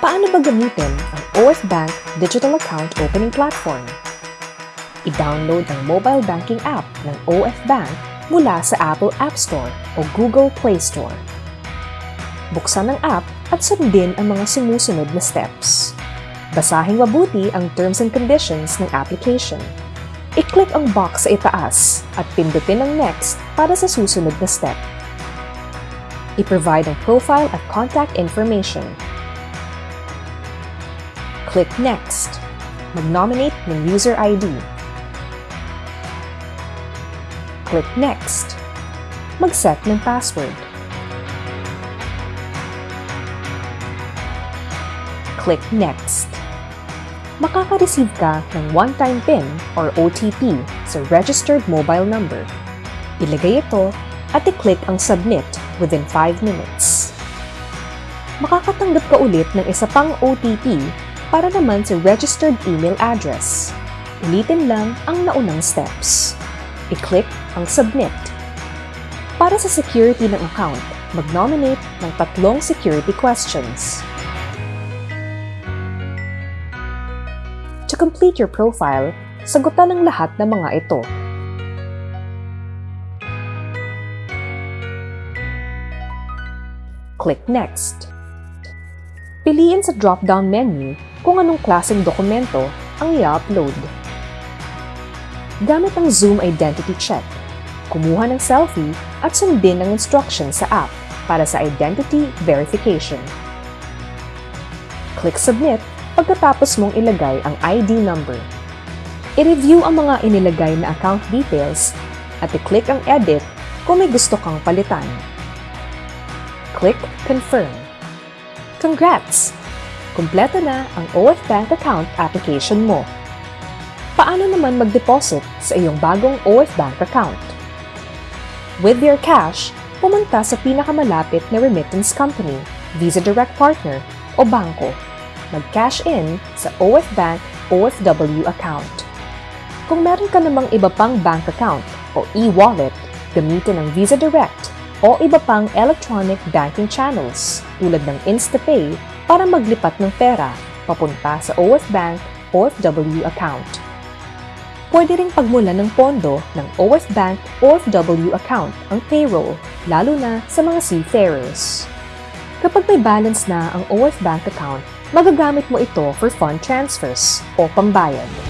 Paano ba gamitin ang OF Bank Digital Account Opening Platform? I-download ang mobile banking app ng OF Bank mula sa Apple App Store o Google Play Store. Buksan ang app at sundin ang mga sumusunod na steps. Basahin mabuti ang terms and conditions ng application. I-click ang box sa itaas at pindutin ang next para sa susunod na step. I-provide ang profile at contact information. Click Next. Mag-nominate ng user ID. Click Next. Mag-set ng password. Click Next. Makaka-receive ka ng one-time PIN or OTP sa registered mobile number. Ilagay ito at i-click ang Submit within 5 minutes. Makakatanggap ka ulit ng isa pang OTP para naman sa registered email address. Ulitin lang ang naunang steps. I-click ang Submit. Para sa security ng account, mag-nominate ng tatlong security questions. To complete your profile, sagutan ang lahat ng mga ito. Click Next. Piliin sa drop-down menu kung anong klaseng dokumento ang i-upload. Gamit ang Zoom Identity Check, kumuha ng selfie at sundin ang instructions sa app para sa identity verification. Click Submit pagkatapos mong ilagay ang ID number. I-review ang mga inilagay na account details at i-click ang Edit kung may gusto kang palitan. Click Confirm. Congrats! Kumpleto na ang OF Bank account application mo. Paano naman mag-deposit sa iyong bagong OF Bank account? With your cash, pumunta sa pinakamalapit na remittance company, Visa Direct Partner o bangko. Mag-cash in sa OF Bank OFW account. Kung meron ka namang iba pang bank account o e-wallet, gamitin ang Visa Direct o iba pang electronic banking channels tulad ng InstaPay para maglipat ng pera papunta sa OF Bank OFW account. Pwede ring pagmulan ng pondo ng OF Bank OFW account ang payroll, lalo na sa mga seafarers. Kapag may balance na ang OF Bank account, magagamit mo ito for fund transfers o pambayad.